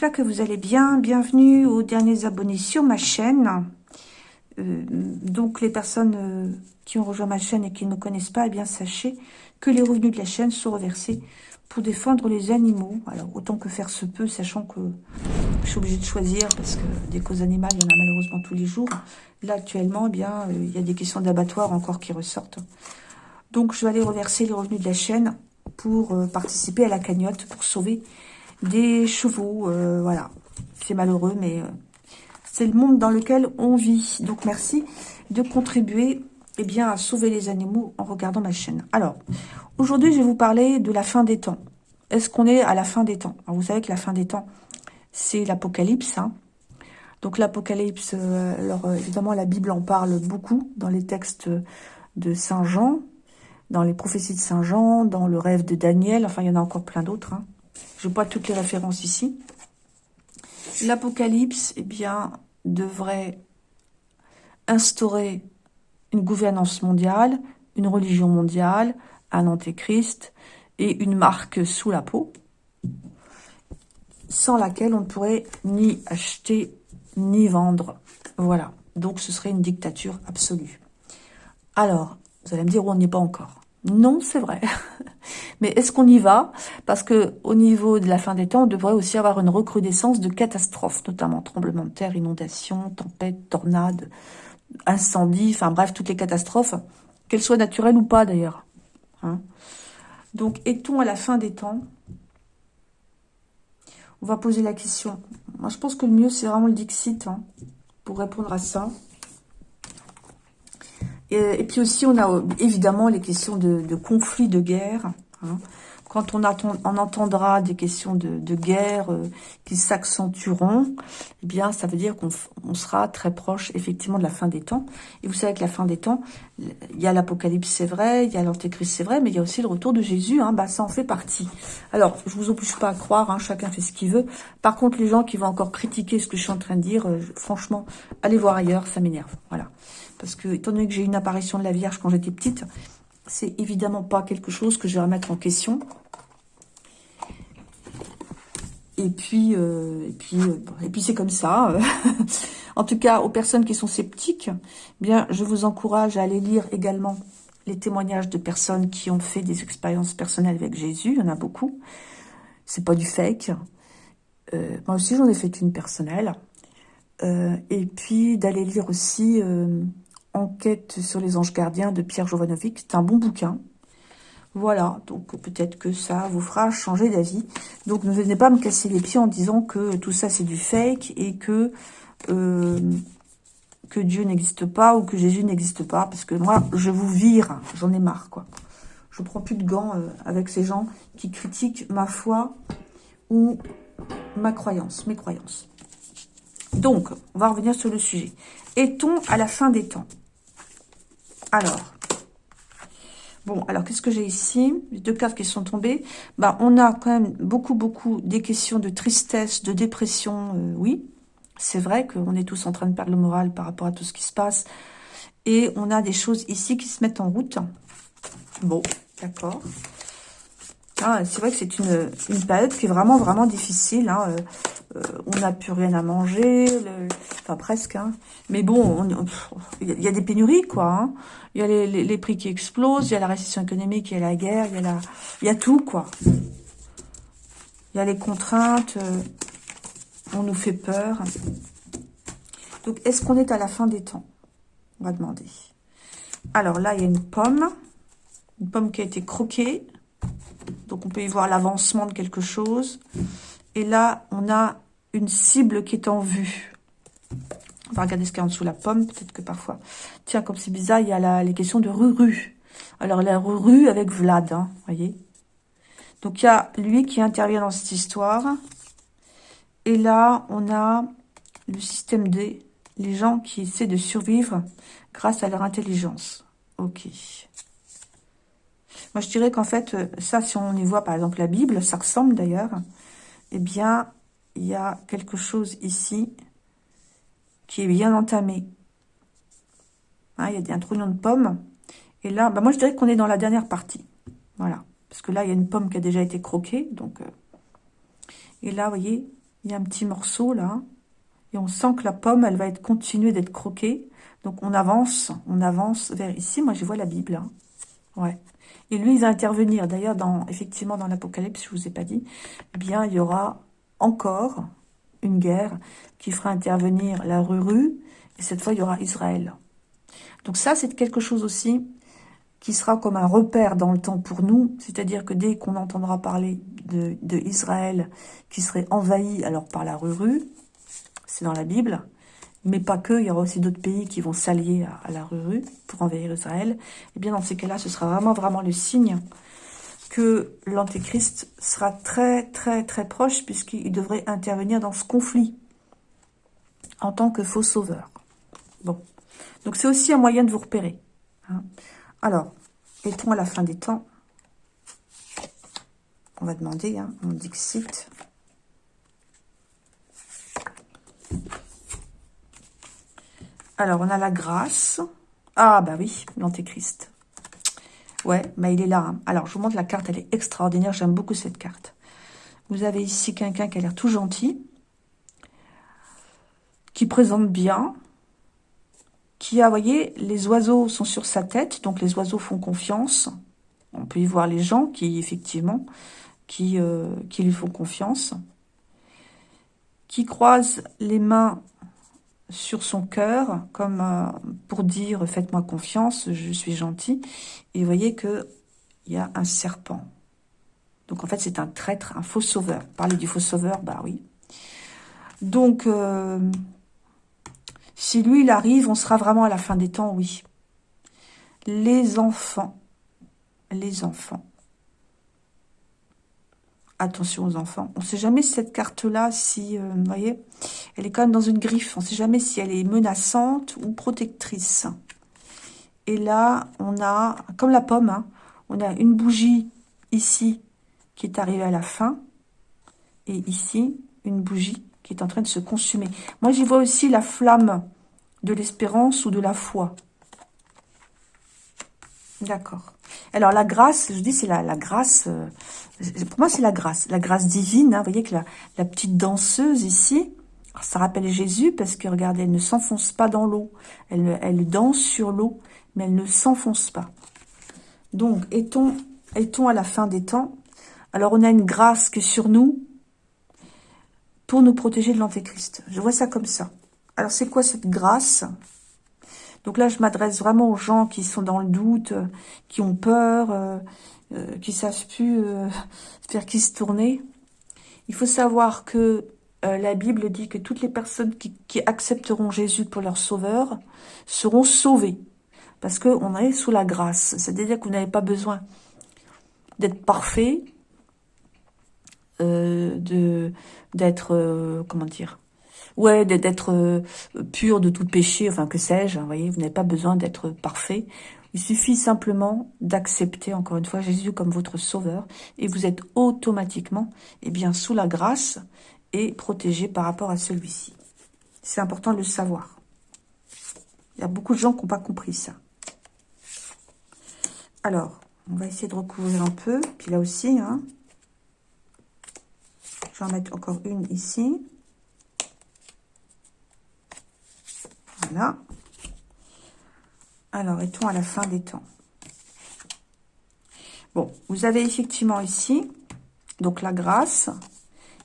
j'espère que vous allez bien. Bienvenue aux derniers abonnés sur ma chaîne. Euh, donc les personnes euh, qui ont rejoint ma chaîne et qui ne me connaissent pas, eh bien sachez que les revenus de la chaîne sont reversés pour défendre les animaux. Alors autant que faire se peut, sachant que je suis obligée de choisir parce que des causes animales, il y en a malheureusement tous les jours. Là actuellement, eh bien euh, il y a des questions d'abattoir encore qui ressortent. Donc je vais aller reverser les revenus de la chaîne pour participer à la cagnotte, pour sauver des chevaux. voilà, c'est malheureux, mais c'est le monde dans lequel on vit. Donc, merci de contribuer eh bien, à sauver les animaux en regardant ma chaîne. Alors, aujourd'hui, je vais vous parler de la fin des temps. Est-ce qu'on est à la fin des temps? Alors, Vous savez que la fin des temps, c'est l'Apocalypse. Hein. Donc, l'Apocalypse, euh, alors euh, évidemment, la Bible en parle beaucoup dans les textes de Saint Jean, dans les prophéties de Saint Jean, dans le rêve de Daniel. Enfin, il y en a encore plein d'autres. Hein. Je vois toutes les références ici. L'Apocalypse, eh bien, devrait instaurer une gouvernance mondiale, une religion mondiale, un antéchrist et une marque sous la peau, sans laquelle on ne pourrait ni acheter ni vendre. Voilà. Donc, ce serait une dictature absolue. Alors, vous allez me dire, on n'y est pas encore. Non, c'est vrai. Mais est-ce qu'on y va? Parce que au niveau de la fin des temps, on devrait aussi avoir une recrudescence de catastrophes, notamment tremblements de terre, inondations, tempêtes, tornades, incendies, enfin bref, toutes les catastrophes, qu'elles soient naturelles ou pas d'ailleurs. Hein. Donc, est-on à la fin des temps? On va poser la question. Moi, je pense que le mieux, c'est vraiment le Dixit hein, pour répondre à ça. Et, puis aussi, on a évidemment les questions de, de conflits, de guerre. Hein. Quand on, on, entendra des questions de, guerre euh, qui s'accentueront, eh bien, ça veut dire qu'on sera très proche, effectivement, de la fin des temps. Et vous savez que la fin des temps, il y a l'Apocalypse, c'est vrai, il y a l'Antéchrist, c'est vrai, mais il y a aussi le retour de Jésus, hein, bah, ça en fait partie. Alors, je vous oblige pas à croire, hein, chacun fait ce qu'il veut. Par contre, les gens qui vont encore critiquer ce que je suis en train de dire, euh, franchement, allez voir ailleurs, ça m'énerve. Voilà. Parce que, étant donné que j'ai eu une apparition de la Vierge quand j'étais petite, c'est évidemment pas quelque chose que je vais remettre en question. Et puis, euh, et puis, euh, puis c'est comme ça. en tout cas, aux personnes qui sont sceptiques, eh bien, je vous encourage à aller lire également les témoignages de personnes qui ont fait des expériences personnelles avec Jésus. Il y en a beaucoup. C'est pas du fake. Euh, moi aussi, j'en ai fait une personnelle. et puis, d'aller lire aussi Enquête sur les anges gardiens de Pierre Jovanovic. C'est un bon bouquin. Voilà, donc peut-être que ça vous fera changer d'avis. Donc ne venez pas me casser les pieds en disant que tout ça c'est du fake et que, euh, que Dieu n'existe pas ou que Jésus n'existe pas. Parce que moi, je vous vire, j'en ai marre quoi. Je prends plus de gants euh, avec ces gens qui critiquent ma foi ou ma croyance, mes croyances. Donc, on va revenir sur le sujet. Est-on à la fin des temps? Alors, bon, alors qu'est-ce que j'ai ici? Les deux cartes qui sont tombées. Bah, on a quand même beaucoup, beaucoup des questions de tristesse, de dépression, euh, oui. C'est vrai qu'on est tous en train de perdre le moral par rapport à tout ce qui se passe. Et on a des choses ici qui se mettent en route. Bon, d'accord. Ah, c'est vrai que c'est une, période qui est vraiment, vraiment difficile. Hein. Euh, euh, on n'a plus rien à manger, enfin presque. Hein. Mais bon, il y, a des pénuries, quoi. Hein. Il y a les, prix qui explosent, il y a la récession économique, il y a la guerre, il y a, la, il y a tout, quoi. Il y a les contraintes, euh, on nous fait peur. Donc, est-ce qu'on est à la fin des temps? On va demander. Alors là, il y a une pomme. Une pomme qui a été croquée. Donc, on peut y voir l'avancement de quelque chose. Et là, on a une cible qui est en vue. On va regarder ce qu'il y a en dessous la pomme. Peut-être que parfois... Tiens, comme c'est bizarre, il y a les questions de Ruru. Alors, la Ruru avec Vlad, hein, voyez Donc, il y a lui qui intervient dans cette histoire. Et là, on a le système D, les gens qui essaient de survivre grâce à leur intelligence. Ok. Moi, je dirais qu'en fait, ça, si on y voit, par exemple, la Bible, ça ressemble d'ailleurs eh bien, il y a quelque chose ici qui est bien entamé. Hein, il y a un trognon de pomme. Et là, bah moi, je dirais qu'on est dans la dernière partie. Voilà. Parce que là, il y a une pomme qui a déjà été croquée. Donc, euh, Et là, vous voyez, il y a un petit morceau là. Et on sent que la pomme, elle va être continuer d'être croquée. Donc on avance, on avance vers ici. Moi, je vois la Bible. Hein. Ouais. Et lui, il va intervenir. D'ailleurs, dans effectivement, dans l'Apocalypse, je vous ai pas dit, eh bien, il y aura encore une guerre qui fera intervenir la Ruru. Et cette fois, il y aura Israël. Donc ça, c'est quelque chose aussi qui sera comme un repère dans le temps pour nous. C'est-à-dire que dès qu'on entendra parler de, Israël qui serait envahi alors par la Ruru, c'est dans la Bible, mais pas que, il y aura aussi d'autres pays qui vont s'allier à, la Ruru pour envahir Israël. Et eh bien dans ces cas-là, ce sera vraiment vraiment le signe que l'Antéchrist sera très très très proche puisqu'il devrait intervenir dans ce conflit en tant que faux sauveur. Bon, donc c'est aussi un moyen de vous repérer. Hein. Alors, est-on à la fin des temps? On va demander, hein, on Dixit. Alors, on a la grâce. Ah, bah oui, l'antéchrist. Ouais, mais il est là. Hein. Alors, je vous montre la carte, elle est extraordinaire. J'aime beaucoup cette carte. Vous avez ici quelqu'un qui a l'air tout gentil, qui présente bien, qui a, vous voyez, les oiseaux sont sur sa tête, donc les oiseaux font confiance. On peut y voir les gens qui, effectivement, qui, euh, qui lui font confiance, qui croisent les mains sur son cœur, comme euh, pour dire « faites-moi confiance, je suis gentil ». Et vous voyez qu'il y a un serpent. Donc en fait, c'est un traître, un faux sauveur. Parler du faux sauveur, bah oui. Donc, euh, si lui, il arrive, on sera vraiment à la fin des temps, oui. Les enfants, les enfants. Attention aux enfants. On ne sait jamais si cette carte-là, si, euh, vous voyez, elle est quand même dans une griffe. On ne sait jamais si elle est menaçante ou protectrice. Et là, on a, comme la pomme, hein, on a une bougie ici qui est arrivée à la fin. Et ici, une bougie qui est en train de se consumer. Moi, j'y vois aussi la flamme de l'espérance ou de la foi. D'accord. Alors, la grâce, je dis, c'est la, la grâce, euh, pour moi, c'est la grâce, la grâce divine. Hein. vous voyez que la, petite danseuse ici, ça rappelle Jésus parce que, regardez, elle ne s'enfonce pas dans l'eau. Elle, danse sur l'eau, mais elle ne s'enfonce pas. Donc, est-on est -on à la fin des temps? Alors, on a une grâce qui est sur nous, pour nous protéger de l'antéchrist. Je vois ça comme ça. Alors, c'est quoi cette grâce? Donc là, je m'adresse vraiment aux gens qui sont dans le doute, qui ont peur, euh, euh, qui savent plus euh, vers qui se tourner. Il faut savoir que la Bible dit que toutes les personnes qui, accepteront Jésus pour leur sauveur seront sauvées. Parce qu'on est sous la grâce. C'est-à-dire que vous n'avez pas besoin d'être parfait, euh, d'être euh, comment dire ouais d'être euh, pur de tout péché enfin que sais-je hein, voyez vous n'avez pas besoin d'être parfait. Il suffit simplement d'accepter encore une fois Jésus comme votre sauveur et vous êtes automatiquement eh bien sous la grâce et protégé par rapport à celui-ci. C'est important de le savoir. Il y a beaucoup de gens qui n'ont pas compris ça. Alors on va essayer de recouvrir un peu puis là aussi hein, je vais en mettre encore une ici. Alors, est-on à la fin des temps? Bon, vous avez effectivement ici, donc la grâce.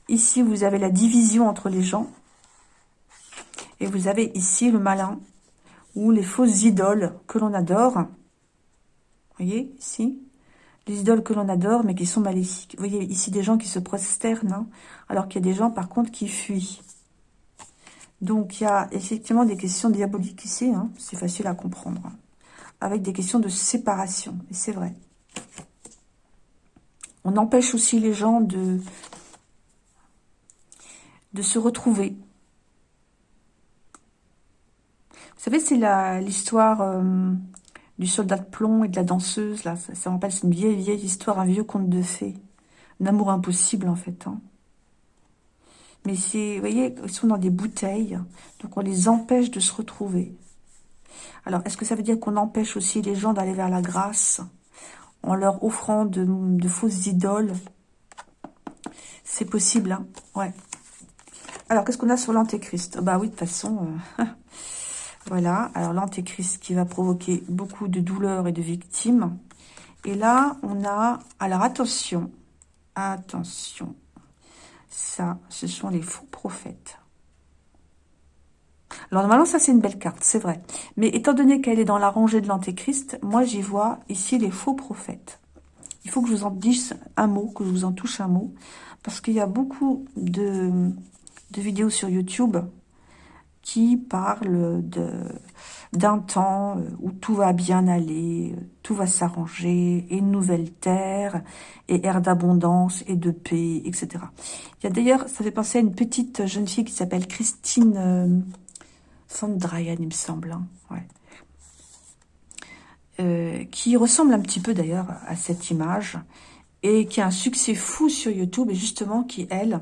Ici, vous avez la division entre les gens. Et vous avez ici le malin, ou les fausses idoles que l'on adore. Vous voyez, ici? Les idoles que l'on adore, mais qui sont maléfiques. Vous voyez ici des gens qui se prosternent, hein, alors qu'il y a des gens, par contre, qui fuient. Donc, il y a effectivement des questions diaboliques ici, hein, c'est facile à comprendre, hein, avec des questions de séparation, et c'est vrai. On empêche aussi les gens de, se retrouver. Vous savez, c'est l'histoire... Euh, du soldat de plomb et de la danseuse, là, ça, ça me rappelle, c'est une vieille, vieille histoire, un vieux conte de fées. Un amour impossible, en fait. Hein. Mais vous voyez, ils sont dans des bouteilles, donc on les empêche de se retrouver. Alors, est-ce que ça veut dire qu'on empêche aussi les gens d'aller vers la grâce en leur offrant de, fausses idoles? C'est possible, hein Ouais. Alors, qu'est-ce qu'on a sur l'antéchrist? Bah oui, de toute façon... Euh, voilà. Alors, l'antéchrist qui va provoquer beaucoup de douleurs et de victimes. Et là, on a... Alors, attention. Attention. Ça, ce sont les faux prophètes. Alors, normalement, ça, c'est une belle carte, c'est vrai. Mais étant donné qu'elle est dans la rangée de l'antéchrist, moi, j'y vois ici les faux prophètes. Il faut que je vous en dise un mot, que je vous en touche un mot. Parce qu'il y a beaucoup de, de vidéos sur YouTube qui parlent d'un temps euh, où tout va bien aller, euh, tout va s'arranger, et une nouvelle terre, et ère d'abondance et de paix, etc. Il y a d'ailleurs, ça fait penser à une petite jeune fille qui s'appelle Christine euh, Sandrayan, il me semble. Hein, ouais. qui ressemble un petit peu d'ailleurs à cette image, et qui a un succès fou sur YouTube, et justement qui, elle,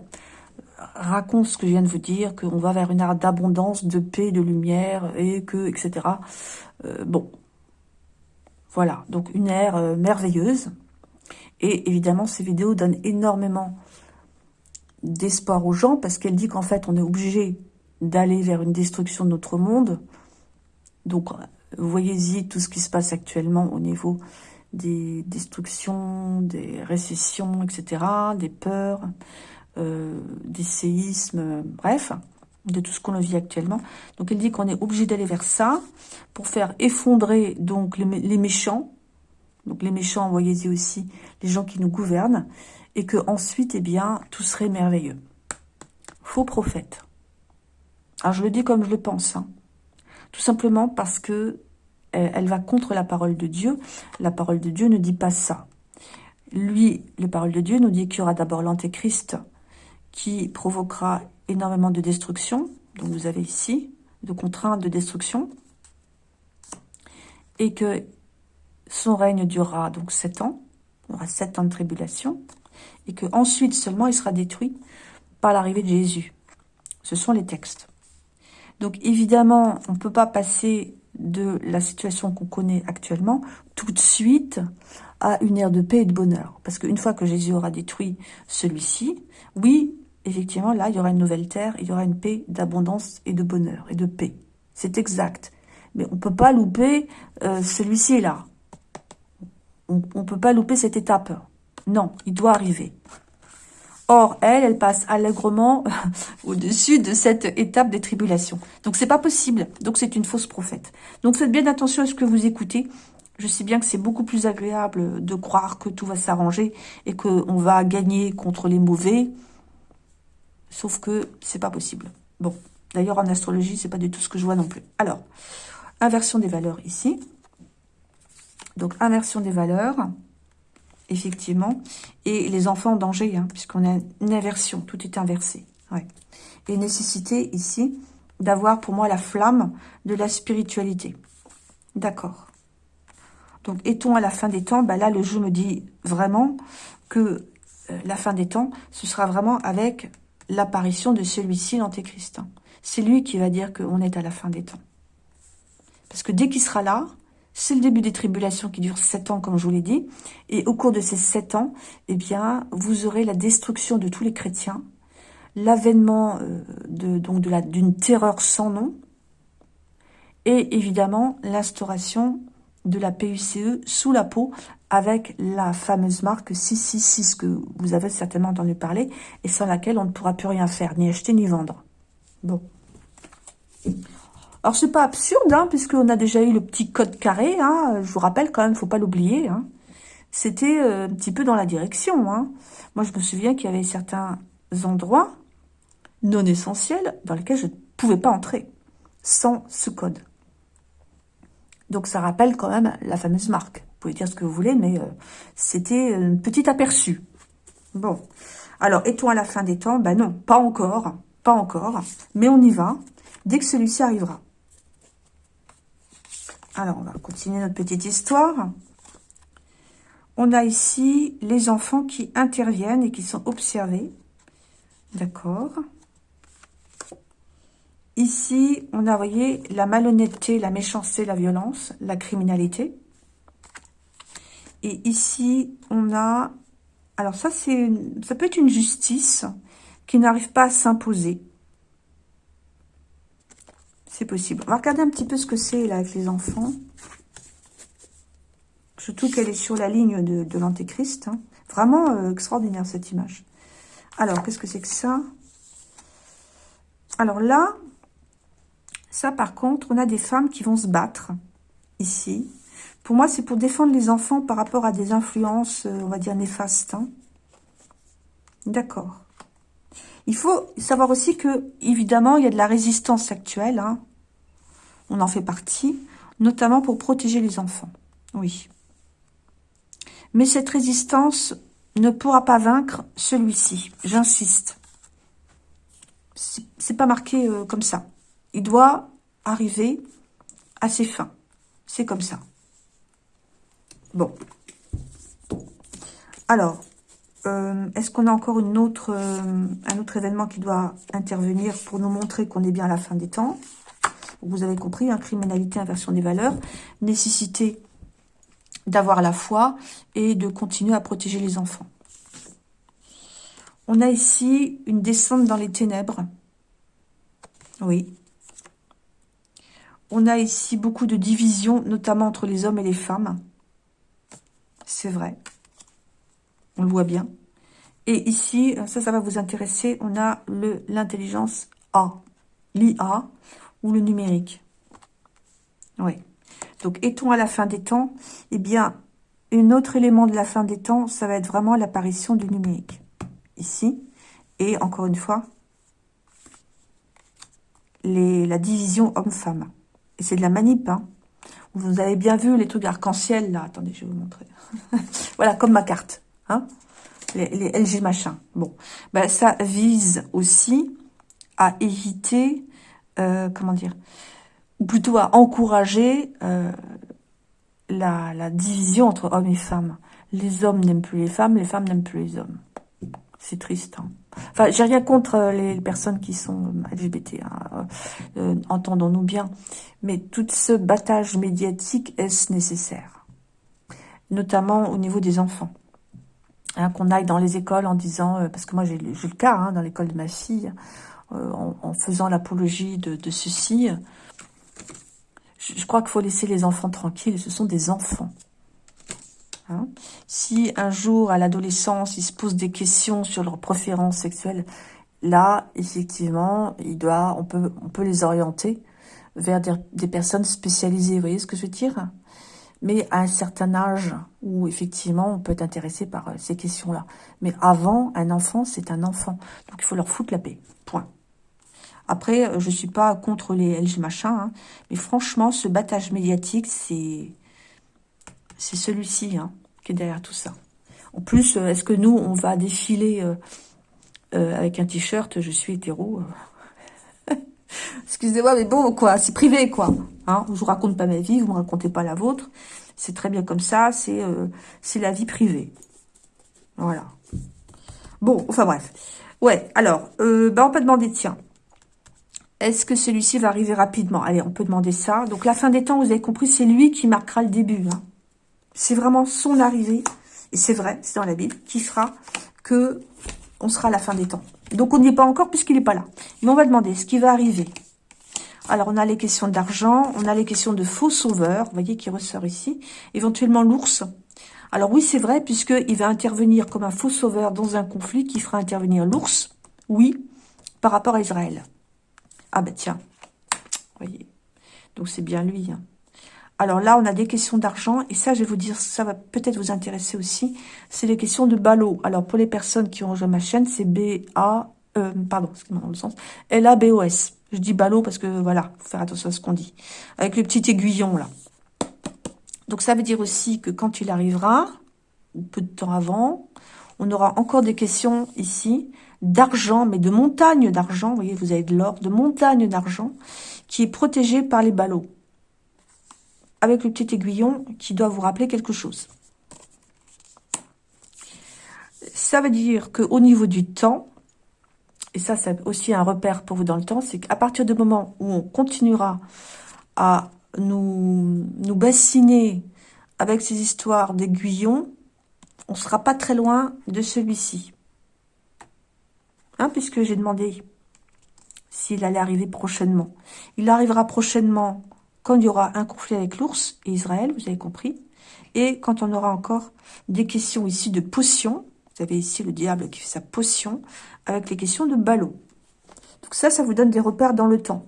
raconte ce que je viens de vous dire, qu'on va vers une ère d'abondance, de paix, de lumière, et que, etc. Euh, bon, voilà, donc une ère euh, merveilleuse. Et évidemment, ces vidéos donnent énormément d'espoir aux gens, parce qu'elle dit qu'en fait, on est obligé d'aller vers une destruction de notre monde. Donc, voyez-y tout ce qui se passe actuellement au niveau des destructions, des récessions, etc., des peurs, euh, des séismes, bref, de tout ce qu'on vit actuellement. Donc elle dit qu'on est obligé d'aller vers ça pour faire effondrer donc les, méchants. Donc les méchants, voyez-y aussi, les gens qui nous gouvernent, et que ensuite, eh bien, tout serait merveilleux. Faux prophète. Alors je le dis comme je le pense, hein. tout simplement parce que elle va contre la parole de Dieu. La parole de Dieu ne dit pas ça. Lui, la parole de Dieu nous dit qu'il y aura d'abord l'antéchrist, qui provoquera énormément de destruction. Donc vous avez ici, de contraintes de destruction. Et que son règne durera donc sept ans. Il y aura sept ans de tribulation. Et que ensuite seulement il sera détruit par l'arrivée de Jésus. Ce sont les textes. Donc évidemment, on ne peut pas passer de la situation qu'on connaît actuellement tout de suite à une ère de paix et de bonheur. Parce qu'une fois que Jésus aura détruit celui-ci, oui, effectivement, là, il y aura une nouvelle terre, il y aura une paix d'abondance et de bonheur et de paix. C'est exact. Mais on ne peut pas louper euh, celui-ci là. On ne peut pas louper cette étape. Non, il doit arriver. Or, elle, elle passe allègrement au-dessus de cette étape des tribulations. Donc, c'est pas possible. Donc, c'est une fausse prophète. Donc, faites bien attention à ce que vous écoutez. Je sais bien que c'est beaucoup plus agréable de croire que tout va s'arranger et qu'on va gagner contre les mauvais. Sauf que c'est pas possible. Bon, d'ailleurs en astrologie, c'est pas du tout ce que je vois non plus. Alors, inversion des valeurs ici. Donc, inversion des valeurs, effectivement. Et les enfants en danger, hein, puisqu'on a une inversion, tout est inversé. Ouais. Et nécessité ici d'avoir pour moi la flamme de la spiritualité. D'accord. Donc, est-on à la fin des temps? Bah Là, le jeu me dit vraiment que euh, la fin des temps, ce sera vraiment avec l'apparition de celui-ci, l'antéchrist. C'est lui qui va dire qu'on est à la fin des temps. Parce que dès qu'il sera là, c'est le début des tribulations qui durent sept ans, comme je vous l'ai dit. Et au cours de ces sept ans, eh bien, vous aurez la destruction de tous les chrétiens, l'avènement euh, donc de d'une terreur sans nom, et évidemment l'instauration de la PUCE sous la peau avec la fameuse marque 666 que vous avez certainement entendu parler et sans laquelle on ne pourra plus rien faire, ni acheter ni vendre. Bon. Alors, c'est pas absurde, hein, puisqu'on a déjà eu le petit code carré, hein, je vous rappelle quand même, faut pas l'oublier, hein. C'était euh, un petit peu dans la direction. Moi, je me souviens qu'il y avait certains endroits non essentiels dans lesquels je ne pouvais pas entrer sans ce code. Donc, ça rappelle quand même la fameuse marque. Pouvez dire ce que vous voulez, mais euh, c'était un petit aperçu. Bon. Alors, est-on à la fin des temps? Ben non, pas encore, pas encore, mais on y va dès que celui-ci arrivera. Alors, on va continuer notre petite histoire. On a ici les enfants qui interviennent et qui sont observés. D'accord. Ici, on a, voyez, la malhonnêteté, la méchanceté, la violence, la criminalité. Et ici, on a Alors ça, c'est ça peut être une justice qui n'arrive pas à s'imposer. C'est possible. On va regarder un petit peu ce que c'est là avec les enfants. Surtout qu'elle est sur la ligne de, l'antéchrist. Hein. Vraiment euh, extraordinaire cette image. Alors, qu'est-ce que c'est que ça? Alors là, ça par contre, on a des femmes qui vont se battre ici. Pour moi, c'est pour défendre les enfants par rapport à des influences, euh, on va dire, néfastes. Hein. D'accord. Il faut savoir aussi que, évidemment, il y a de la résistance actuelle. Hein. On en fait partie, notamment pour protéger les enfants. Oui. Mais cette résistance ne pourra pas vaincre celui-ci. J'insiste. C'est pas marqué euh, comme ça. Il doit arriver à ses fins. C'est comme ça. Bon. Alors, euh, est-ce qu'on a encore euh, un autre événement qui doit intervenir pour nous montrer qu'on est bien à la fin des temps? Vous avez compris, hein, criminalité, inversion des valeurs, nécessité d'avoir la foi et de continuer à protéger les enfants. On a ici une descente dans les ténèbres. Oui. On a ici beaucoup de divisions, notamment entre les hommes et les femmes. C'est vrai. On le voit bien. Et ici, ça, ça va vous intéresser, on a l'intelligence A, l'IA ou le numérique. Oui. Donc, est-on à la fin des temps? Eh bien, un autre élément de la fin des temps, ça va être vraiment l'apparition du numérique. Ici. Et encore une fois, la division homme-femme. Et c'est de la manip. Hein. Vous avez bien vu les trucs arc-en-ciel, là. Attendez, je vais vous montrer. voilà, comme ma carte. Hein les, LG machin. Bon, ben, ça vise aussi à éviter, euh, comment dire, ou plutôt à encourager euh, la, division entre hommes et femmes. Les hommes n'aiment plus les femmes, les femmes n'aiment plus les hommes. C'est triste. Hein. Enfin, j'ai rien contre euh, les personnes qui sont LGBT, hein, entendons-nous bien. Mais tout ce battage médiatique, est-ce nécessaire? Notamment au niveau des enfants. Hein, qu'on aille dans les écoles en disant, euh, parce que moi j'ai le cas hein, dans l'école de ma fille, euh, en, faisant l'apologie de, ceci, je, crois qu'il faut laisser les enfants tranquilles, ce sont des enfants. Hein. si un jour, à l'adolescence, ils se posent des questions sur leurs préférences sexuelles, là, effectivement, il doit, on, peut, on peut les orienter vers des, personnes spécialisées. Vous voyez ce que je veux dire? Mais à un certain âge où effectivement on peut être intéressé par euh, ces questions-là. Mais avant, un enfant, c'est un enfant. Donc il faut leur foutre la paix. Point. Après, euh, je suis pas contre les LG machin, hein, mais franchement, ce battage médiatique, c'est c'est celui-ci hein, qui est derrière tout ça. En plus, euh, est-ce que nous, on va défiler avec un t-shirt, je suis hétéro Excusez-moi, mais bon, quoi, c'est privé, quoi. Hein, je vous raconte pas ma vie, vous me racontez pas la vôtre. C'est très bien comme ça, c'est euh, la vie privée. Voilà. Bon, enfin bref. Ouais, alors, euh, bah, on peut demander, tiens, est-ce que celui-ci va arriver rapidement? Allez, on peut demander ça. Donc, la fin des temps, vous avez compris, c'est lui qui marquera le début. Hein. C'est vraiment son arrivée, et c'est vrai, c'est dans la Bible, qui fera que on sera à la fin des temps. Donc, on n'y est pas encore puisqu'il n'est pas là. Mais on va demander ce qui va arriver. Alors, on a les questions d'argent, on a les questions de faux sauveurs, vous voyez, qui ressort ici. Éventuellement, l'ours. Alors oui, c'est vrai, puisqu'il va intervenir comme un faux sauveur dans un conflit qui fera intervenir l'ours, oui, par rapport à Israël. Ah ben tiens, voyez. Donc c'est bien lui. Hein. Alors là, on a des questions d'argent, et ça, je vais vous dire, ça va peut-être vous intéresser aussi, c'est les questions de ballot. Alors, pour les personnes qui ont rejoint ma chaîne, c'est B-A, euh, pardon, excusez-moi dans le sens, L-A-B-O-S. Je dis ballot parce que, voilà, faut faire attention à ce qu'on dit. Avec le petit aiguillon, là. Donc, ça veut dire aussi que quand il arrivera, ou peu de temps avant, on aura encore des questions ici d'argent, mais de montagne d'argent. Vous voyez, vous avez de l'or, de montagne d'argent, qui est protégé par les ballots. Avec le petit aiguillon qui doit vous rappeler quelque chose. Ça veut dire qu'au niveau du temps, et ça c'est aussi un repère pour vous dans le temps, c'est qu'à partir du moment où on continuera à nous, nous bassiner avec ces histoires d'aiguillons, on ne sera pas très loin de celui-ci. Hein, puisque j'ai demandé s'il allait arriver prochainement. Il arrivera prochainement quand il y aura un conflit avec l'ours et Israël, vous avez compris. Et quand on aura encore des questions ici de potions, vous avez ici le diable qui fait sa potion, avec les questions de ballot. Donc ça, ça vous donne des repères dans le temps.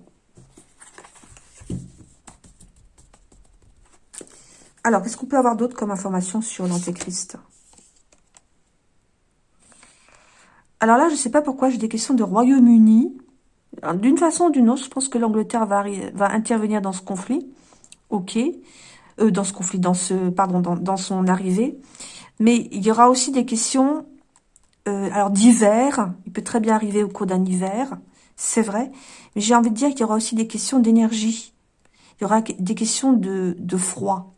Alors, qu'est-ce qu'on peut avoir d'autre comme information sur l'Antéchrist? Alors là, je ne sais pas pourquoi j'ai des questions de Royaume-Uni. D'une façon ou d'une autre, je pense que l'Angleterre va, intervenir dans ce conflit. Ok. Euh, dans ce conflit, dans ce, pardon, dans, son arrivée. Mais il y aura aussi des questions, euh, alors d'hiver. Il peut très bien arriver au cours d'un hiver, c'est vrai. Mais j'ai envie de dire qu'il y aura aussi des questions d'énergie. Il y aura des questions de, de froid.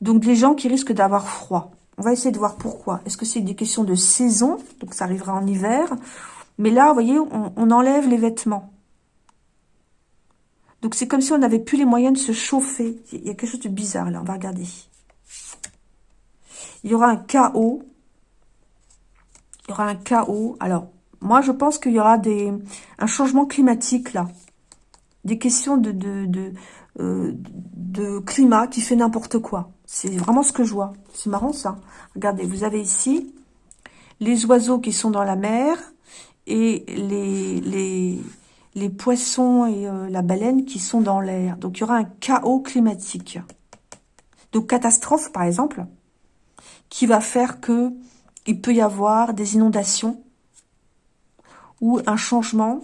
Donc des gens qui risquent d'avoir froid. On va essayer de voir pourquoi. Est-ce que c'est des questions de saison? Donc ça arrivera en hiver. Mais là, vous voyez, on, enlève les vêtements. Donc c'est comme si on n'avait plus les moyens de se chauffer. Il y a quelque chose de bizarre là, on va regarder. Il y aura un chaos. Il y aura un chaos. Alors, moi je pense qu'il y aura des, un changement climatique là. Des questions de, de, de, euh, de climat qui fait n'importe quoi. C'est vraiment ce que je vois. C'est marrant ça. Regardez, vous avez ici les oiseaux qui sont dans la mer et les, les, les poissons et euh, la baleine qui sont dans l'air. Donc, il y aura un chaos climatique. Donc, catastrophe, par exemple, qui va faire que il peut y avoir des inondations ou un changement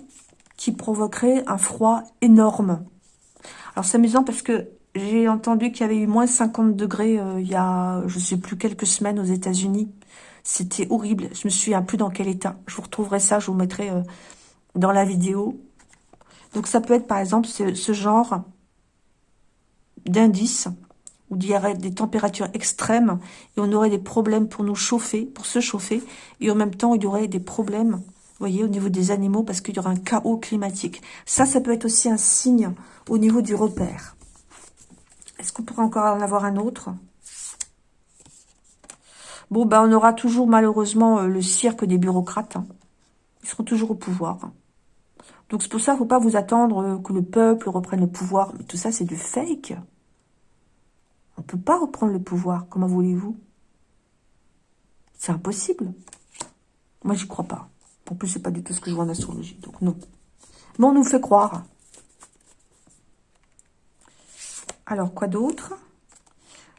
qui provoquerait un froid énorme. Alors, c'est amusant parce que j'ai entendu qu'il y avait eu moins 50 degrés euh, il y a, je sais plus, quelques semaines aux États-Unis. C'était horrible. Je me souviens plus dans quel état. Je vous retrouverai ça, je vous mettrai euh, dans la vidéo. Donc ça peut être par exemple ce, genre d'indice où il y aurait des températures extrêmes et on aurait des problèmes pour nous chauffer, pour se chauffer. Et en même temps, il y aurait des problèmes, vous voyez, au niveau des animaux parce qu'il y aura un chaos climatique. Ça, ça peut être aussi un signe au niveau du repère. Est-ce qu'on pourrait encore en avoir un autre? Bon, ben, on aura toujours malheureusement euh, le cirque des bureaucrates. Hein. Ils seront toujours au pouvoir. Donc c'est pour ça qu'il ne faut pas vous attendre euh, que le peuple reprenne le pouvoir. Mais tout ça, c'est du fake. On ne peut pas reprendre le pouvoir. Comment voulez-vous? C'est impossible. Moi, j'y crois pas. En plus, c'est pas du tout ce que je vois en astrologie. Donc non. Mais on nous fait croire. Alors, quoi d'autre?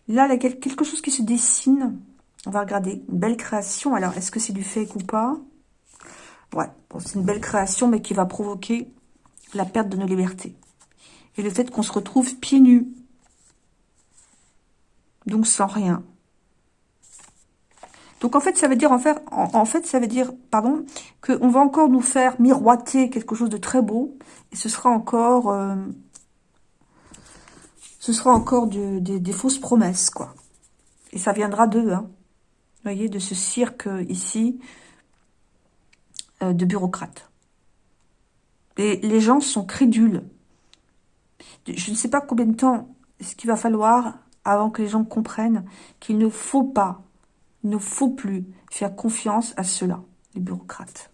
Là, il y a quelque chose qui se dessine. On va regarder. Une belle création. Alors, est-ce que c'est du fake ou pas? Ouais, c'est une belle création, mais qui va provoquer la perte de nos libertés. Et le fait qu'on se retrouve pieds nus. Donc, sans rien. Donc, en fait, ça veut dire, en, fait ça veut dire, pardon, qu'on va encore nous faire miroiter quelque chose de très beau. Et ce sera encore... Euh, ce sera encore des fausses promesses, quoi. Et ça viendra d'eux, hein. Voyez, de ce cirque ici, euh, de bureaucrates. Et les gens sont crédules. Je ne sais pas combien de temps ce qu'il va falloir avant que les gens comprennent qu'il ne faut pas, il ne faut plus faire confiance à ceux-là, les bureaucrates.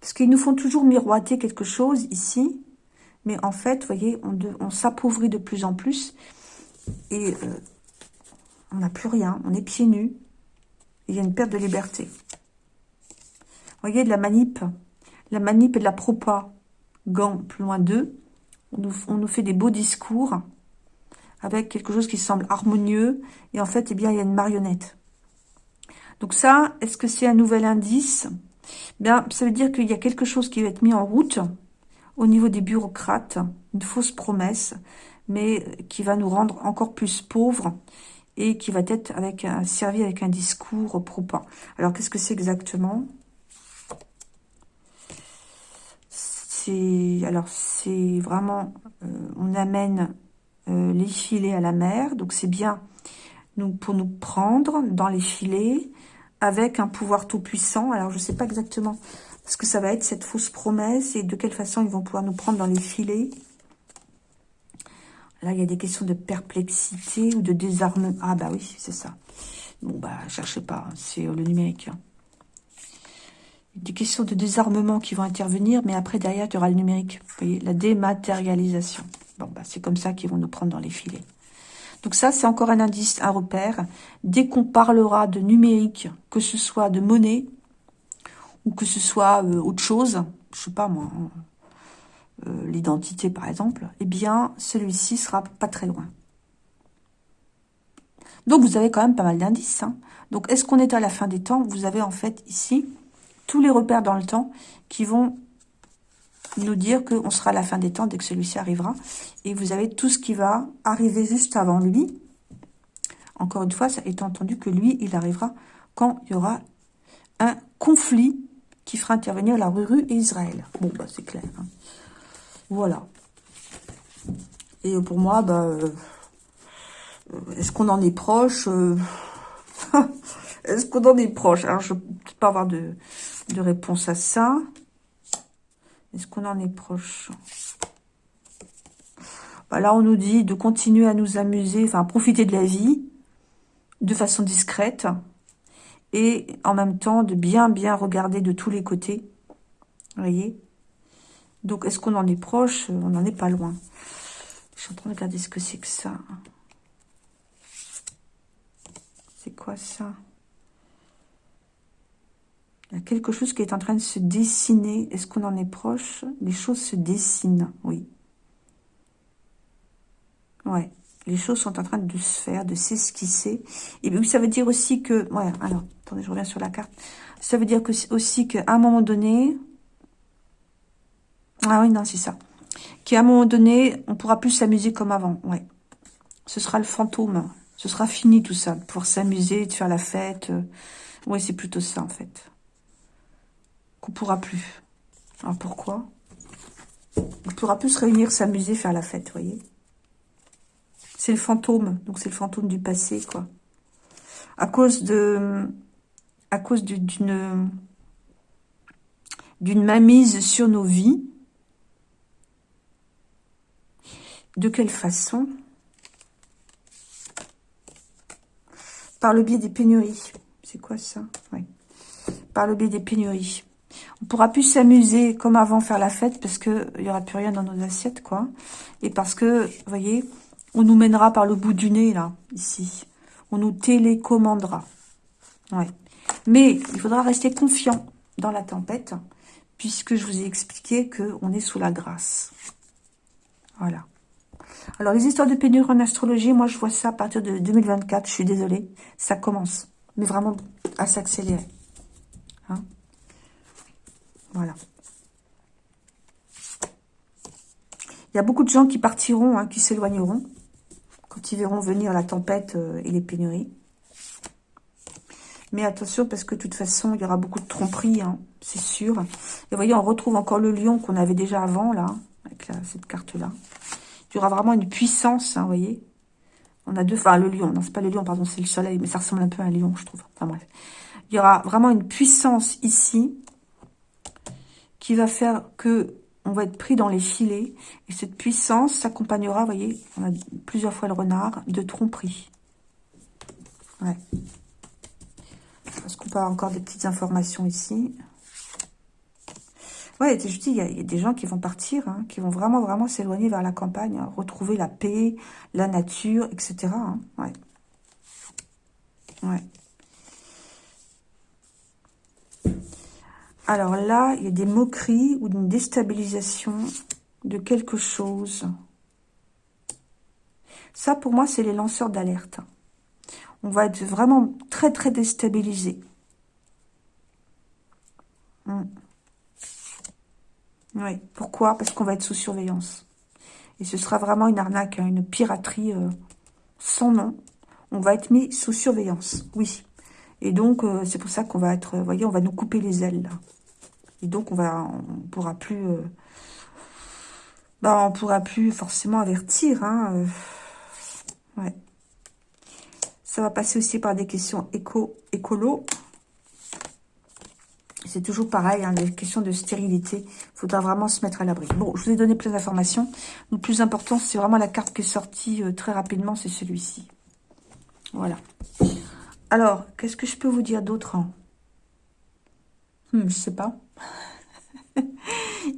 Parce qu'ils nous font toujours miroiter quelque chose ici, mais en fait, vous voyez, on, s'appauvrit de plus en plus. Et euh, on n'a plus rien. On est pieds nus. Il y a une perte de liberté. Vous voyez, de la manip. La manip et de la propa. Gants plus loin d'eux. On nous, fait des beaux discours avec quelque chose qui semble harmonieux. Et en fait, eh bien, il y a une marionnette. Donc ça, est-ce que c'est un nouvel indice? Bien, ça veut dire qu'il y a quelque chose qui va être mis en route au niveau des bureaucrates, une fausse promesse, mais qui va nous rendre encore plus pauvres et qui va être avec un, servi avec un discours propre. Alors, qu'est-ce que c'est exactement? C'est alors c'est vraiment, euh, on amène euh, les filets à la mer, donc c'est bien pour nous prendre dans les filets avec un pouvoir tout puissant. Alors, je ne sais pas exactement est-ce que ça va être cette fausse promesse et de quelle façon ils vont pouvoir nous prendre dans les filets Là, il y a des questions de perplexité ou de désarmement. Ah bah oui, c'est ça. Bon, bah, cherchez pas, c'est le numérique. Hein. Des questions de désarmement qui vont intervenir, mais après, derrière, il y aura le numérique. Vous voyez, la dématérialisation. Bon, bah, c'est comme ça qu'ils vont nous prendre dans les filets. Donc ça, c'est encore un indice, un repère. Dès qu'on parlera de numérique, que ce soit de monnaie, ou que ce soit euh, autre chose, je sais pas moi, hein, euh, l'identité par exemple, eh bien, celui-ci sera pas très loin. Donc, vous avez quand même pas mal d'indices. Hein. Donc, est-ce qu'on est à la fin des temps? Vous avez en fait ici tous les repères dans le temps qui vont nous dire qu'on sera à la fin des temps dès que celui-ci arrivera. Et vous avez tout ce qui va arriver juste avant lui. Encore une fois, ça étant entendu que lui, il arrivera quand il y aura un conflit qui fera intervenir la Ruru et Israël. Bon, bah c'est clair. Hein. Voilà. Et pour moi, bah, euh, est-ce qu'on en est proche euh, Est-ce qu'on en est proche? Alors, je ne peux pas avoir de, réponse à ça. Est-ce qu'on en est proche? Bah, Là, on nous dit de continuer à nous amuser, enfin, profiter de la vie de façon discrète et en même temps de bien, bien regarder de tous les côtés. Vous voyez? Donc, est-ce qu'on en est proche? On n'en est pas loin. Je suis en train de regarder ce que c'est que ça. C'est quoi ça? Il y a quelque chose qui est en train de se dessiner. Est-ce qu'on en est proche? Les choses se dessinent, oui. Ouais, les choses sont en train de se faire, de s'esquisser. Et puis ça veut dire aussi que... Ouais, alors, attendez, je reviens sur la carte. Ça veut dire que aussi qu'à un moment donné... Ah oui, non, c'est ça. Qu'à un moment donné, on pourra plus s'amuser comme avant. Ouais. Ce sera le fantôme. Ce sera fini tout ça, pour s'amuser, de faire la fête. Oui, c'est plutôt ça en fait. Qu'on pourra plus. Alors pourquoi? On pourra plus se réunir, s'amuser, faire la fête, voyez C'est le fantôme, donc c'est le fantôme du passé, quoi. À cause de... À cause d'une... D'une mainmise sur nos vies. De quelle façon Par le biais des pénuries. C'est quoi ça? Oui. Par le biais des pénuries. On pourra plus s'amuser comme avant, faire la fête, parce qu'il n'y aura plus rien dans nos assiettes, quoi. Et parce que, vous voyez, on nous mènera par le bout du nez, là, ici. On nous télécommandera. Ouais. Mais il faudra rester confiant dans la tempête, puisque je vous ai expliqué qu'on est sous la grâce. Voilà. Alors, les histoires de pénurie en astrologie, moi, je vois ça à partir de 2024. Je suis désolée. Ça commence. Mais vraiment à s'accélérer. Hein voilà. Il y a beaucoup de gens qui partiront, hein, qui s'éloigneront quand ils verront venir la tempête euh, et les pénuries. Mais attention, parce que de toute façon, il y aura beaucoup de tromperies, hein, c'est sûr. Et vous voyez, on retrouve encore le lion qu'on avait déjà avant, là, avec cette carte-là. Il y aura vraiment une puissance, hein, vous voyez. On a deux, enfin le lion, non c'est pas le lion, pardon, c'est le soleil, mais ça ressemble un peu à un lion, je trouve. Enfin bref. Il y aura vraiment une puissance ici qui va faire que on va être pris dans les filets. Et cette puissance s'accompagnera, vous voyez, on a plusieurs fois le renard, de tromperie. Ouais. Est-ce qu'on peut avoir encore des petites informations ici? Ouais, je dis, il y, a, des gens qui vont partir, hein, qui vont vraiment, vraiment s'éloigner vers la campagne, hein, retrouver la paix, la nature, etc. Hein, ouais. Alors là, il y a des moqueries ou une déstabilisation de quelque chose. Ça, pour moi, c'est les lanceurs d'alerte. On va être vraiment très, très déstabilisé. Hmm. Oui. Pourquoi? Parce qu'on va être sous surveillance. Et ce sera vraiment une arnaque, hein, une piraterie euh, sans nom. On va être mis sous surveillance, oui. Et donc, euh, c'est pour ça qu'on va être, vous voyez, on va nous couper les ailes, là. Et donc, on va, on pourra plus, euh, bah, pourra plus forcément avertir, hein. ouais. Ça va passer aussi par des questions éco, écolo. C'est toujours pareil, hein, les questions de stérilité. Il faudra vraiment se mettre à l'abri. Bon, je vous ai donné plein d'informations. Le plus important, c'est vraiment la carte qui est sortie euh, très rapidement, c'est celui-ci. Voilà. Alors, qu'est-ce que je peux vous dire d'autre hein? Hmm, Je sais pas.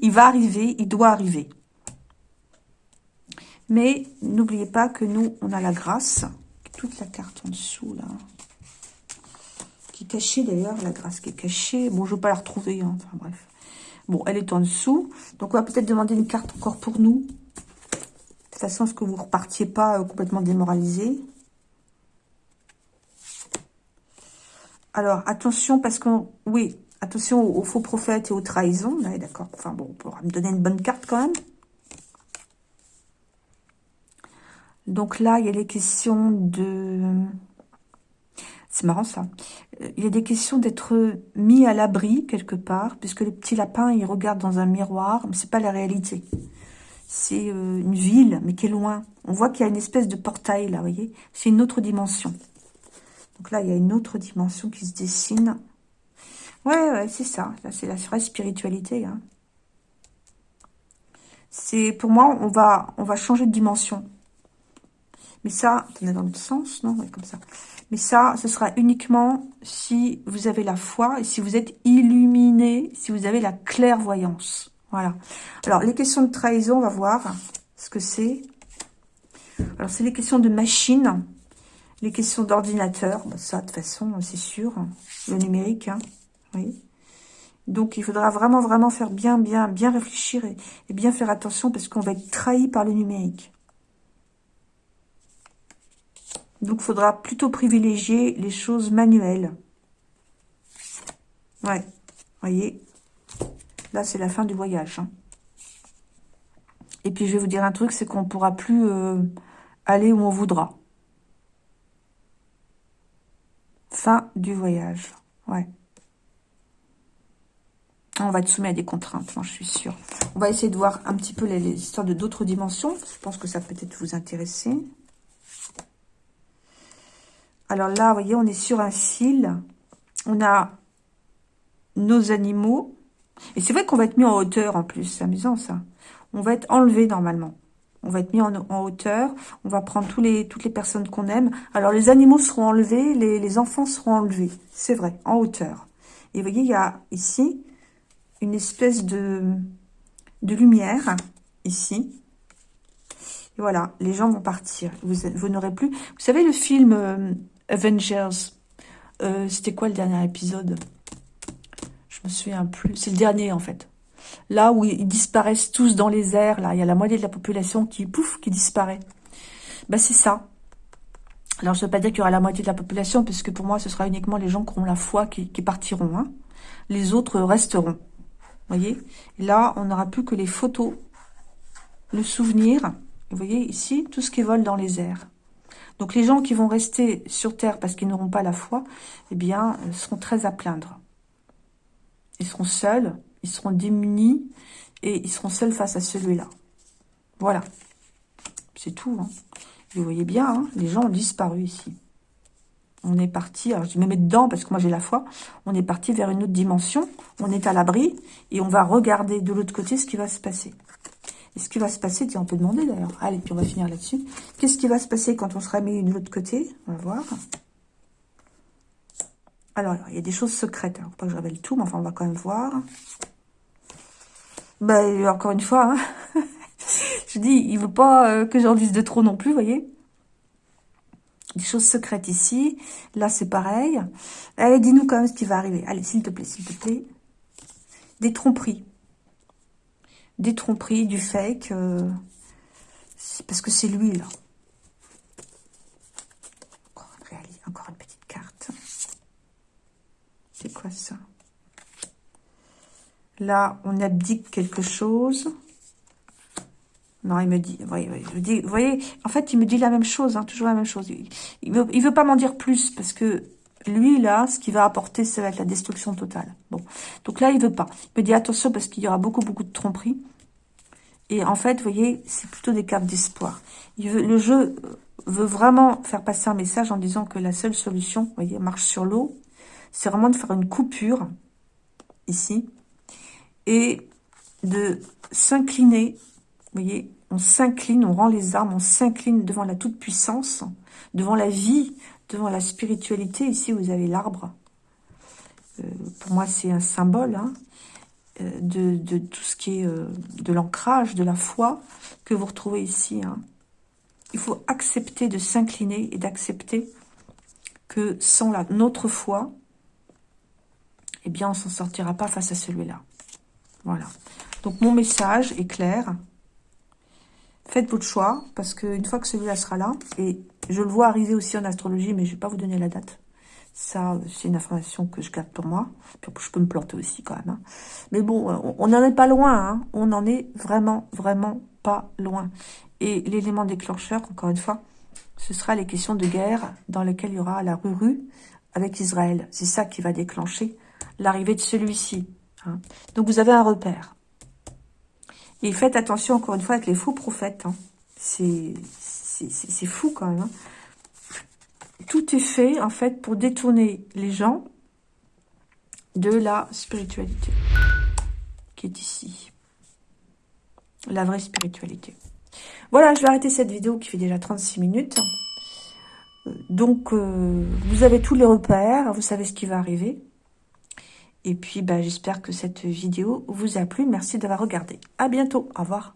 il va arriver, il doit arriver. Mais n'oubliez pas que nous, on a la grâce. Toute la carte en dessous, là. Qui cachée, d'ailleurs, la grâce qui est cachée. Bon, je ne veux pas la retrouver, hein. enfin bref. Bon, elle est en dessous. Donc, on va peut-être demander une carte encore pour nous. De façon à ce que vous repartiez pas euh, complètement démoralisé. Alors, attention, parce que... Oui, attention aux, faux prophètes et aux trahisons. D'accord. Enfin, bon, on pourra me donner une bonne carte quand même. Donc là, il y a les questions de... C'est marrant ça. Il y a des questions d'être mis à l'abri quelque part, puisque le petit lapin, il regarde dans un miroir, mais c'est pas la réalité. C'est euh, une ville, mais qui est loin. On voit qu'il y a une espèce de portail là, vous voyez C'est une autre dimension. Donc là, il y a une autre dimension qui se dessine. Ouais, ouais, c'est ça. Là, c'est la vraie spiritualité. Hein. C'est Pour moi, on va, on va changer de dimension. Mais ça, est dans l'autre sens, non? Comme ça. Mais ça, ce sera uniquement si vous avez la foi et si vous êtes illuminé, si vous avez la clairvoyance. Voilà. Alors, les questions de trahison, on va voir ce que c'est. Alors, c'est les questions de machine, les questions d'ordinateur. Bah, ça, de toute façon, c'est sûr. Le numérique, hein. oui. Donc, il faudra vraiment, vraiment faire bien, bien, bien réfléchir et bien faire attention parce qu'on va être trahi par le numérique. Donc, il faudra plutôt privilégier les choses manuelles. Ouais, voyez. Là, c'est la fin du voyage. Hein. Et puis, je vais vous dire un truc, c'est qu'on ne pourra plus euh, aller où on voudra. Fin du voyage. Ouais. On va être soumis à des contraintes, moi, je suis sûre. On va essayer de voir un petit peu les, les histoires de d'autres dimensions. Je pense que ça peut être vous intéresser. Alors là, vous voyez, on est sur un fil. On a nos animaux. Et c'est vrai qu'on va être mis en hauteur en plus. C'est amusant ça. On va être enlevé normalement. On va être mis en, hauteur. On va prendre toutes les personnes qu'on aime. Alors les animaux seront enlevés. Les, enfants seront enlevés. C'est vrai, en hauteur. Et vous voyez, il y a ici une espèce de, lumière. Ici. Et voilà, les gens vont partir. Vous, vous n'aurez plus... Vous savez le film... Avengers. Euh, c'était quoi le dernier épisode? Je me souviens plus. C'est le dernier, en fait. Là où ils disparaissent tous dans les airs, là, il y a la moitié de la population qui, pouf, qui disparaît. Bah, c'est ça. Alors, je ne veux pas dire qu'il y aura la moitié de la population, puisque pour moi, ce sera uniquement les gens qui ont la foi qui, partiront. Hein. Les autres resteront. Vous voyez? Là, on n'aura plus que les photos, le souvenir. Vous voyez ici, tout ce qui vole dans les airs. Donc les gens qui vont rester sur Terre parce qu'ils n'auront pas la foi, eh bien, euh, seront très à plaindre. Ils seront seuls, ils seront démunis, et ils seront seuls face à celui-là. Voilà. C'est tout. Hein. Vous voyez bien, hein, les gens ont disparu ici. On est parti, alors je me mets dedans parce que moi j'ai la foi, on est parti vers une autre dimension, on est à l'abri, et on va regarder de l'autre côté ce qui va se passer. Et ce qui va se passer, tiens, on peut demander d'ailleurs. Allez, puis on va finir là-dessus. Qu'est-ce qui va se passer quand on sera mis de l'autre côté? On va voir. Alors, il y a des choses secrètes. Hein. Faut pas que je révèle tout, mais enfin, on va quand même voir. Ben, encore une fois, hein. je dis, il veut pas euh, que j'en dise de trop non plus, vous voyez des choses secrètes ici. Là, c'est pareil. Allez, dis-nous quand même ce qui va arriver. Allez, s'il te plaît, s'il te plaît. Des tromperies des tromperies, du fake. Euh, parce que c'est lui, là. Encore, une petite carte. C'est quoi ça? Là, on abdique quelque chose. Non, il me dit, voyez, voyez, en fait, il me dit la même chose, hein, toujours la même chose. Il veut pas m'en dire plus parce que lui, là, ce qui va apporter, ça va être la destruction totale. Bon, donc là, il veut pas. Il me dit attention parce qu'il y aura beaucoup, beaucoup de tromperies. Et en fait, vous voyez, c'est plutôt des cartes d'espoir. Le jeu veut vraiment faire passer un message en disant que la seule solution, vous voyez, marche sur l'eau, c'est vraiment de faire une coupure ici, et de s'incliner, vous voyez, on s'incline, on rend les armes, on s'incline devant la toute-puissance, devant la vie, devant la spiritualité. Ici, vous avez l'arbre. Euh, pour moi, c'est un symbole hein, euh, de, tout ce qui est euh, de l'ancrage, de la foi que vous retrouvez ici. Hein. Il faut accepter de s'incliner et d'accepter que sans la, notre foi, eh bien, on s'en sortira pas face à celui-là. Voilà. Donc, mon message est clair. Faites votre choix, parce qu'une fois que celui-là sera là, et je le vois arriver aussi en astrologie, mais je ne vais pas vous donner la date. Ça, c'est une information que je garde pour moi. Je peux me planter aussi quand même. Hein. Mais bon, on n'en est pas loin. Hein. On n'en est vraiment, vraiment pas loin. Et l'élément déclencheur, encore une fois, ce sera les questions de guerre dans lesquelles il y aura la rue avec Israël. C'est ça qui va déclencher l'arrivée de celui-ci. Hein. Donc vous avez un repère. Et faites attention, encore une fois, avec les faux prophètes. Hein. C'est fou quand même. Hein. Tout est fait, en fait, pour détourner les gens de la spiritualité qui est ici. La vraie spiritualité. Voilà, je vais arrêter cette vidéo qui fait déjà 36 minutes. Donc, euh, vous avez tous les repères, vous savez ce qui va arriver. Et puis, bah, j'espère que cette vidéo vous a plu. Merci d'avoir regardé. À bientôt. Au revoir.